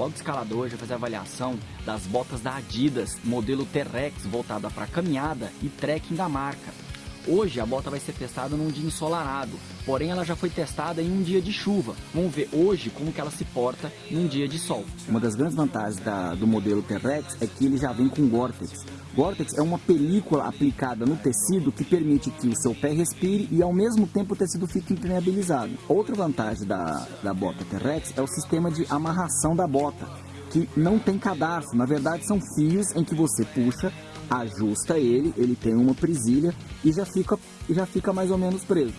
blog escalador já fez a avaliação das botas da Adidas, modelo T-Rex, voltada para caminhada e trekking da marca. Hoje a bota vai ser testada num dia ensolarado, porém ela já foi testada em um dia de chuva. Vamos ver hoje como que ela se porta num dia de sol. Uma das grandes vantagens da, do modelo T-Rex é que ele já vem com Gore-Tex. Gore-Tex é uma película aplicada no tecido que permite que o seu pé respire e ao mesmo tempo o tecido fique impermeabilizado. Outra vantagem da, da bota T-Rex é o sistema de amarração da bota, que não tem cadarço, na verdade são fios em que você puxa ajusta ele, ele tem uma presilha e já fica, já fica mais ou menos preso.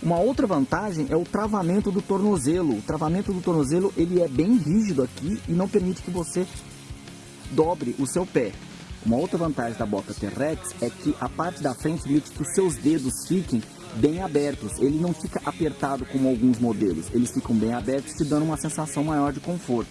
Uma outra vantagem é o travamento do tornozelo. O travamento do tornozelo ele é bem rígido aqui e não permite que você dobre o seu pé. Uma outra vantagem da bota T-Rex é que a parte da frente permite que os seus dedos fiquem bem abertos. Ele não fica apertado como alguns modelos, eles ficam bem abertos, te dando uma sensação maior de conforto.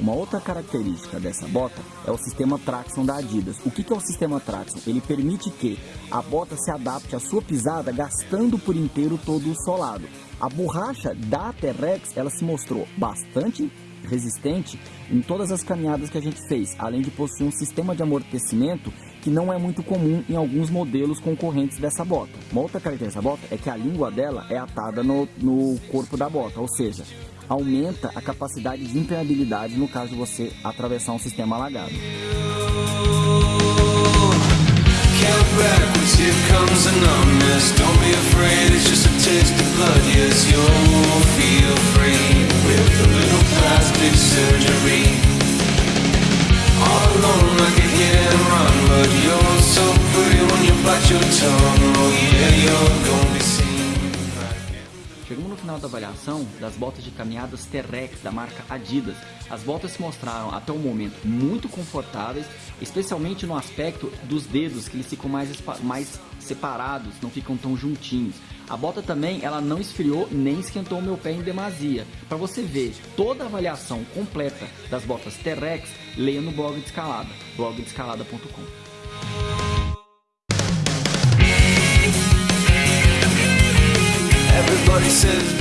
Uma outra característica dessa bota é o sistema traction da Adidas. O que é o sistema traction? Ele permite que a bota se adapte à sua pisada gastando por inteiro todo o solado. A borracha da T-Rex ela se mostrou bastante resistente em todas as caminhadas que a gente fez, além de possuir um sistema de amortecimento que não é muito comum em alguns modelos concorrentes dessa bota. Uma outra característica dessa bota é que a língua dela é atada no, no corpo da bota, ou seja, aumenta a capacidade de impermeabilidade no caso de você atravessar um sistema alagado. Final da avaliação das botas de caminhadas T-Rex da marca Adidas. As botas se mostraram até o momento muito confortáveis, especialmente no aspecto dos dedos, que eles ficam mais, mais separados, não ficam tão juntinhos. A bota também, ela não esfriou nem esquentou o meu pé em demasia. Para você ver toda a avaliação completa das botas T-Rex, leia no blog de escalada, blogdescalada.com. Everybody says